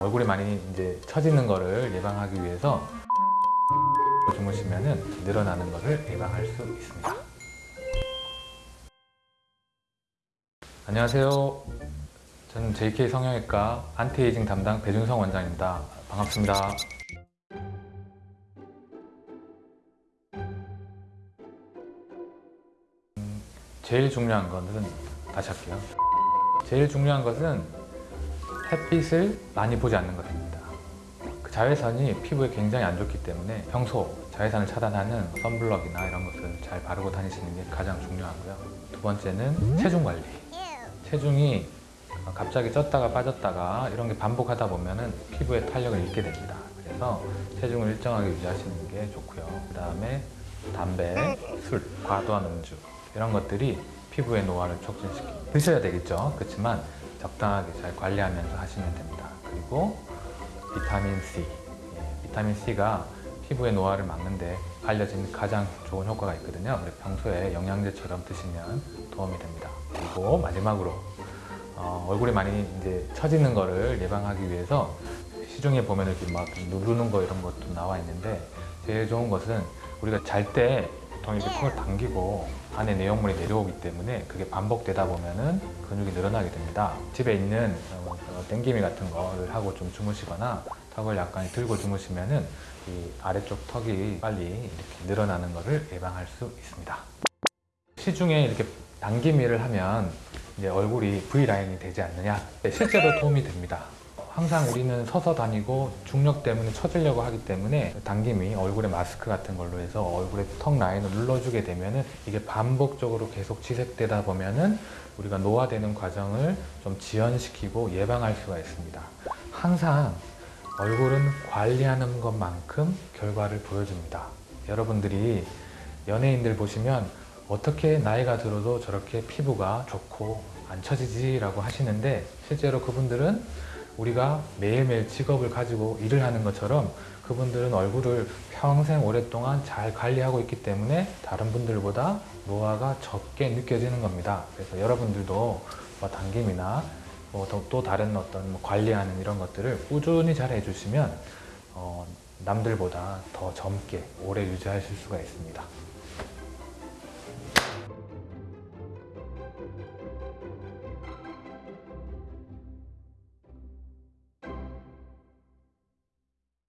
얼굴이 많이 이제 처지는 거를 예방하기 위해서 주무시면은 늘어나는 거를 예방할 수 있습니다. 안녕하세요. 저는 JK 성형외과 안티에이징 담당 배준성 원장입니다. 반갑습니다. 음, 제일 중요한 것은 다시 할게요. 제일 중요한 것은 햇빛을 많이 보지 않는 것입니다. 그 자외선이 피부에 굉장히 안 좋기 때문에 평소 자외선을 차단하는 선블럭이나 이런 것을 잘 바르고 다니시는 게 가장 중요하고요. 두 번째는 체중 관리. 체중이 갑자기 쪘다가 빠졌다가 이런 게 반복하다 보면 은 피부에 탄력을 잃게 됩니다. 그래서 체중을 일정하게 유지하시는 게 좋고요. 그 다음에 담배, 술, 과도한 음주 이런 것들이 피부의 노화를 촉진시킵니다. 드셔야 되겠죠. 그렇지만 적당하게 잘 관리하면서 하시면 됩니다. 그리고 비타민 C. 예, 비타민 C가 피부의 노화를 막는데 알려진 가장 좋은 효과가 있거든요. 그래서 평소에 영양제처럼 드시면 도움이 됩니다. 그리고 마지막으로 어, 얼굴이 많이 이제 처지는 거를 예방하기 위해서 시중에 보면 이렇게 막 누르는 거 이런 것도 나와 있는데 제일 좋은 것은 우리가 잘 때 보통 이렇게 손을 당기고 안에 내용물이 내려오기 때문에 그게 반복되다 보면은 근육이 늘어나게 됩니다. 집에 있는 어, 어, 땡기미 같은 거를 하고 좀 주무시거나 턱을 약간 들고 주무시면은 이 아래쪽 턱이 빨리 이렇게 늘어나는 것을 예방할 수 있습니다. 시중에 이렇게 당기미를 하면 이제 얼굴이 V라인이 되지 않느냐 네, 실제로 도움이 됩니다 항상 우리는 서서 다니고 중력 때문에 처지려고 하기 때문에 당김이 얼굴에 마스크 같은 걸로 해서 얼굴에 턱 라인을 눌러주게 되면은 이게 반복적으로 계속 지속되다 보면은 우리가 노화되는 과정을 좀 지연시키고 예방할 수가 있습니다. 항상 얼굴은 관리하는 것만큼 결과를 보여줍니다. 여러분들이 연예인들 보시면 어떻게 나이가 들어도 저렇게 피부가 좋고 안 처지지 라고 하시는데 실제로 그분들은 우리가 매일매일 직업을 가지고 일을 하는 것처럼 그분들은 얼굴을 평생 오랫동안 잘 관리하고 있기 때문에 다른 분들보다 노화가 적게 느껴지는 겁니다. 그래서 여러분들도 뭐 당김이나 뭐또 또 다른 어떤 뭐 관리하는 이런 것들을 꾸준히 잘 해주시면 어, 남들보다 더 젊게 오래 유지하실 수가 있습니다